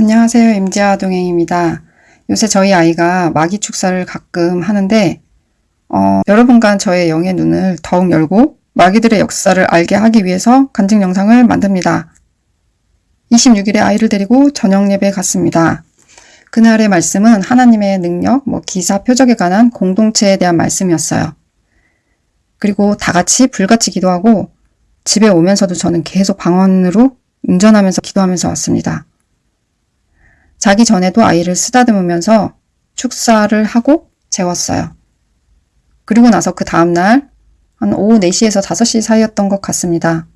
안녕하세요. 임지아 동행입니다. 요새 저희 아이가 마기 축사를 가끔 하는데 어, 여러분과 저의 영의 눈을 더욱 열고 마기들의 역사를 알게 하기 위해서 간증 영상을 만듭니다. 26일에 아이를 데리고 저녁 예배 갔습니다. 그날의 말씀은 하나님의 능력, 뭐 기사, 표적에 관한 공동체에 대한 말씀이었어요. 그리고 다 같이 불같이 기도하고 집에 오면서도 저는 계속 방언으로 운전하면서 기도하면서 왔습니다. 자기 전에도 아이를 쓰다듬으면서 축사를 하고 재웠어요. 그리고 나서 그 다음날 한 오후 4시에서 5시 사이였던 것 같습니다.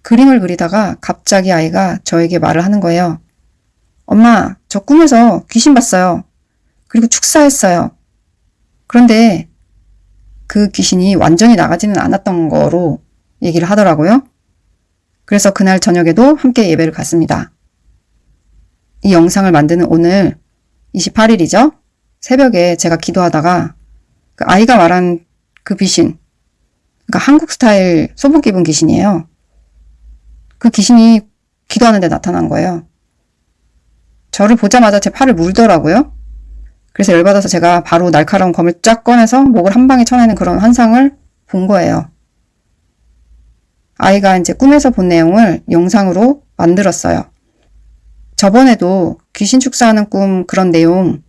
그림을 그리다가 갑자기 아이가 저에게 말을 하는 거예요. 엄마, 저 꿈에서 귀신 봤어요. 그리고 축사했어요. 그런데 그 귀신이 완전히 나가지는 않았던 거로 얘기를 하더라고요. 그래서 그날 저녁에도 함께 예배를 갔습니다. 이 영상을 만드는 오늘 28일이죠? 새벽에 제가 기도하다가 그 아이가 말한 그 귀신, 그러니까 한국 스타일 소복 입은 귀신이에요. 그 귀신이 기도하는데 나타난 거예요. 저를 보자마자 제 팔을 물더라고요. 그래서 열받아서 제가 바로 날카로운 검을 쫙 꺼내서 목을 한 방에 쳐내는 그런 환상을 본 거예요. 아이가 이제 꿈에서 본 내용을 영상으로 만들었어요. 저번에도 귀신 축사하는 꿈 그런 내용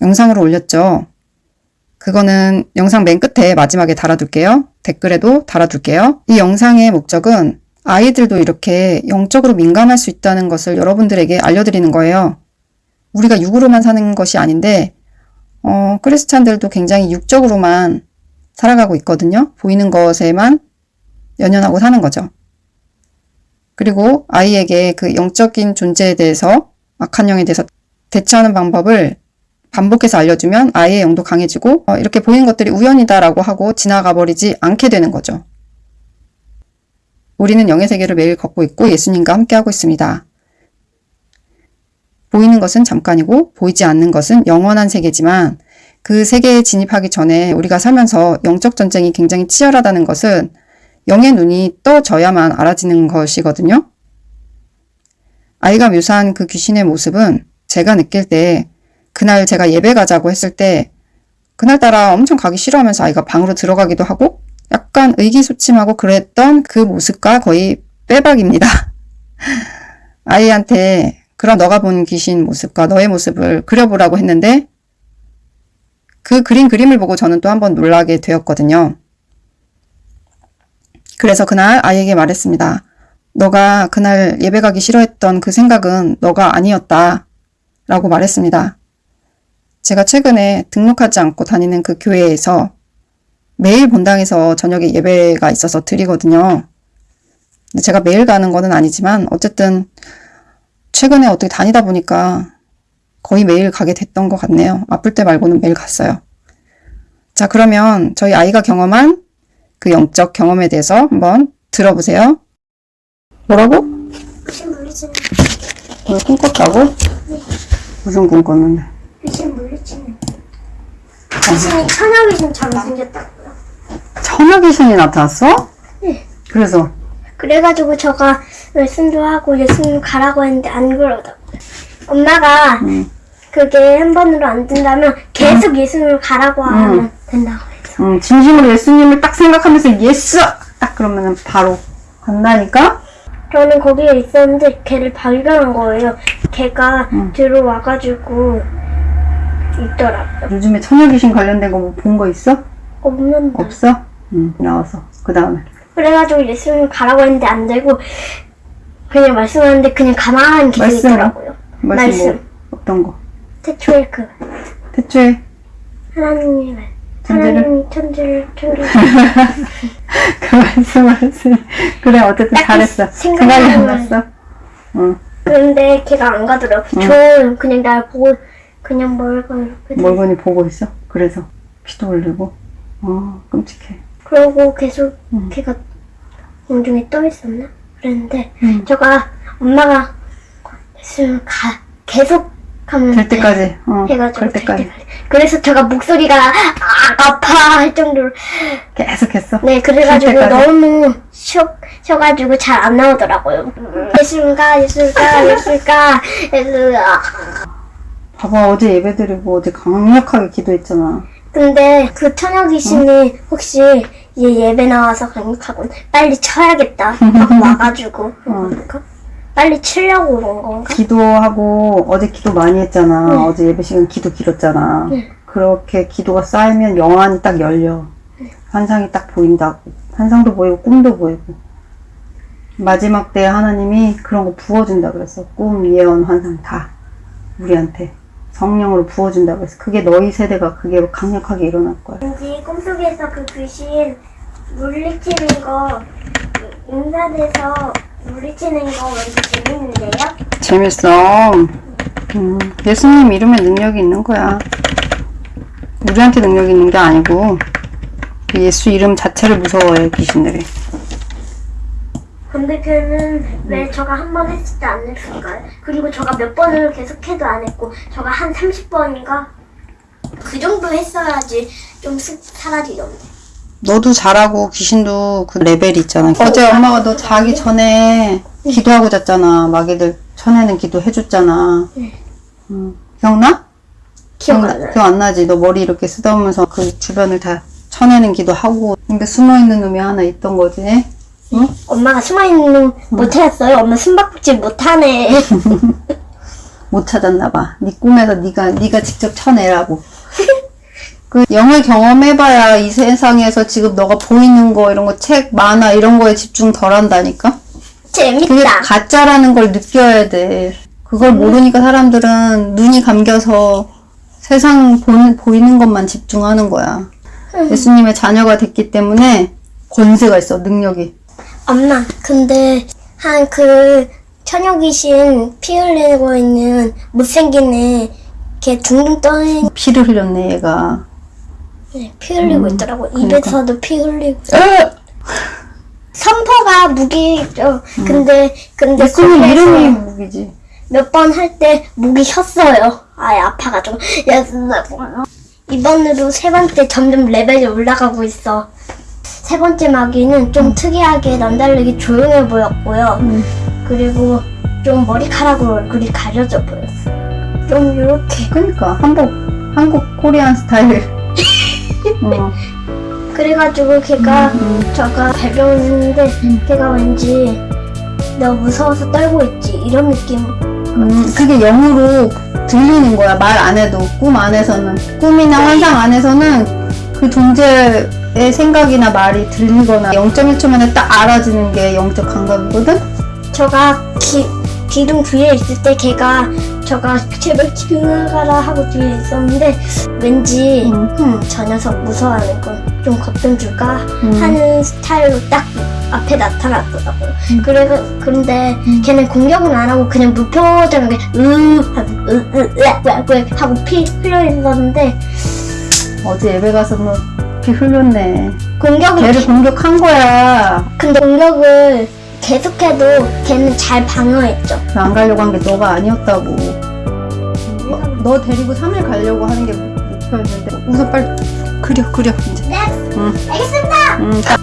영상으로 올렸죠. 그거는 영상 맨 끝에 마지막에 달아둘게요. 댓글에도 달아둘게요. 이 영상의 목적은 아이들도 이렇게 영적으로 민감할 수 있다는 것을 여러분들에게 알려드리는 거예요. 우리가 육으로만 사는 것이 아닌데 어, 크리스찬들도 굉장히 육적으로만 살아가고 있거든요. 보이는 것에만 연연하고 사는 거죠. 그리고 아이에게 그 영적인 존재에 대해서 악한 영에 대해서 대처하는 방법을 반복해서 알려주면 아이의 영도 강해지고 어, 이렇게 보이는 것들이 우연이다라고 하고 지나가 버리지 않게 되는 거죠. 우리는 영의 세계를 매일 걷고 있고 예수님과 함께하고 있습니다. 보이는 것은 잠깐이고 보이지 않는 것은 영원한 세계지만 그 세계에 진입하기 전에 우리가 살면서 영적 전쟁이 굉장히 치열하다는 것은 영의 눈이 떠져야만 알아지는 것이거든요. 아이가 묘사한 그 귀신의 모습은 제가 느낄 때 그날 제가 예배 가자고 했을 때 그날따라 엄청 가기 싫어하면서 아이가 방으로 들어가기도 하고 약간 의기소침하고 그랬던 그 모습과 거의 빼박입니다. 아이한테 그런 너가 본 귀신 모습과 너의 모습을 그려보라고 했는데 그 그린 그림을 보고 저는 또 한 번 놀라게 되었거든요. 그래서 그날 아이에게 말했습니다. 너가 그날 예배 가기 싫어했던 그 생각은 너가 아니었다. 라고 말했습니다. 제가 최근에 등록하지 않고 다니는 그 교회에서 매일 본당에서 저녁에 예배가 있어서 드리거든요. 제가 매일 가는 거는 아니지만 어쨌든 최근에 어떻게 다니다 보니까 거의 매일 가게 됐던 것 같네요. 아플 때 말고는 매일 갔어요. 자 그러면 저희 아이가 경험한 그 영적 경험에 대해서 한번 들어보세요. 뭐라고? 오늘 꿈 꿨다고? 무슨 꿈 꿨는데? 귀신 물리치는 귀신이 천하 귀신처럼 생겼다고요. 천하 귀신이 나타났어? 네. 그래서 그래가지고 저가 말씀도 하고 예수님 가라고 했는데 안 가더라고요. 엄마가 음. 그게 한 번으로 안 된다면 계속 예수님 가라고 하면 된다고 해서 음, 진심으로 예수님을 딱 생각하면서 예수! 딱 그러면 바로 간다니까? 저는 거기에 있었는데 걔를 발견한 거예요. 걔가 들어와가지고 있더라고요. 요즘에 천하 귀신 관련된 거 뭐 본 거 있어? 없는데. 없어? 응, 나와서. 그 다음에. 그래가지고 예수님 가라고 했는데 안 되고 그냥 말씀하는데 그냥 가만히 계속 말씀. 말씀 말씀. 뭐, 어떤 거? 태초에 그 대체 하나님의 천재를? 하나님이 천재를 천재 그 말씀을 했으니. 그래, 어쨌든 잘했어. 생각이 안안 났어. 응. 그런데 걔가 안 가더라고. 저 그냥 날 보고 그냥 이렇게 돼. 멀건히 보고 있어. 그래서 피도 흘리고. 어, 끔찍해. 그러고 계속 음. 걔가 공중에 떠 있었나? 그랬는데 음. 저가 엄마가 예수님 가 계속 하면 될 때까지. 어, 해가지고 될될 때까지. 때까지. 그래서 제가 목소리가 아, 아파 할 정도로 계속 했어. 네 그래가지고. 너무 쇼 하셔가지고 잘 안 나오더라고요. 예술가, 예술가, 예술가, 예술가. 봐봐 어제 예배드리고 어제 강력하게 기도했잖아. 근데 그 처녀 귀신이 혹시 얘 예배 나와서 강력하군 빨리 쳐야겠다 하고 와가지고 그런가? 빨리 치려고 온 건가? 기도하고 어제 기도 많이 했잖아. 네. 어제 예배 시간 기도 길었잖아. 네. 그렇게 기도가 쌓이면 영안이 딱 열려. 환상이 딱 보인다고. 환상도 보이고 꿈도 보이고. 마지막 때 하나님이 그런 거 부어준다 그랬어. 꿈, 예언, 환상 다 우리한테 성령으로 부어준다 그랬어. 그게 너희 세대가 그게 강력하게 일어날 거야. 왠지 꿈속에서 그 귀신 물리치는 거 인사돼서 물리치는 거 왠지 재밌는데요? 재밌어. 음, 예수님 이름에 능력이 있는 거야. 우리한테 능력이 있는 게 아니고 그 예수 이름 자체를 무서워해 귀신들이. 근데 걔는 왜 저가 한 번 했을 때 안 했을까요? 그리고 저가 몇 번을 계속해도 안 했고 저가 한 30번인가? 그 정도 했어야지 좀쓱 사라지던데 너도 잘하고 귀신도 그 레벨이 있잖아. 어제 엄마가 너 자기 전에 기도하고 잤잖아. 마귀들 쳐내는 기도 해줬잖아. 음, 기억나? 기억 안 나요 기억 안 나지? 너 머리 이렇게 쓰다보면서 그 주변을 다 쳐내는 기도 하고. 근데 숨어있는 놈이 하나 있던 거지. 응? 엄마가 숨어있는 놈 못했어요? 엄마 숨바꼭질 못하네 못 찾았나 봐. 네 꿈에서 네가 네가 직접 쳐내라고. 그 영을 경험해봐야 이 세상에서 지금 너가 보이는 거 이런 거 책 만화 이런 거에 집중 덜 한다니까. 그게 재밌다 가짜라는 걸 느껴야 돼. 그걸 모르니까 사람들은 눈이 감겨서 세상 보는, 보이는 것만 집중하는 거야. 예수님의 자녀가 됐기 때문에 권세가 있어, 능력이. 엄마 근데 한그 처녀 귀신 피 흘리고 있는 못생긴 애 걔 둥둥 떠있는 피를 흘렸네, 얘가. 피 흘리고 있더라고 그러니까. 입에서도 피 흘리고 선포가 무기죠 근데 근데 예수님 이름이 무기지. 몇 번 할때 목이 쉬었어요 아예 아파가지고 이번으로 세 번째 점점 레벨이 올라가고 있어. 세 번째 마귀는 좀 특이하게 남다르게 조용해 보였고요. 그리고 좀 머리카락으로 얼굴이 가려져 보였어. 좀 이렇게. 그니까, 한국, 한국 코리안 스타일. 어. 그래가지고 걔가 저가 발견했는데 걔가 왠지 너 무서워서 떨고 있지. 이런 느낌. 음, 그게 영으로 들리는 거야. 말 안 해도. 꿈 안에서는. 꿈이나 환상 안에서는 그 존재의 생각이나 말이 들리거나 0.1초 만에 딱 알아지는 게 영적 감각이거든? 저가 기, 기둥 뒤에 있을 때 걔가 저가 제발 지나가라 하고 뒤에 있었는데 왠지 음. 음, 저 녀석 무서워하는 건 좀 겁 좀 줄까 음. 하는 스타일로 딱 앞에 나타났더라고요. 그래 그런데 음. 걔는 공격은 안 하고 그냥 무표정하게 으 하고 으으으 하고 피 흘려 있었는데 어제 예배 가서 뭐피 흘렸네. 공격을 걔를 공격한 거야. 근데 공격을 계속해도 걔는 잘 방어했죠. 안 가려고 한 게 너가 아니었다고. 너, 너 데리고 3일 가려고 하는 게 목표였는데. 우선 빨리 그려, 그려, 이제. 네, 응. 알겠습니다. 응, 다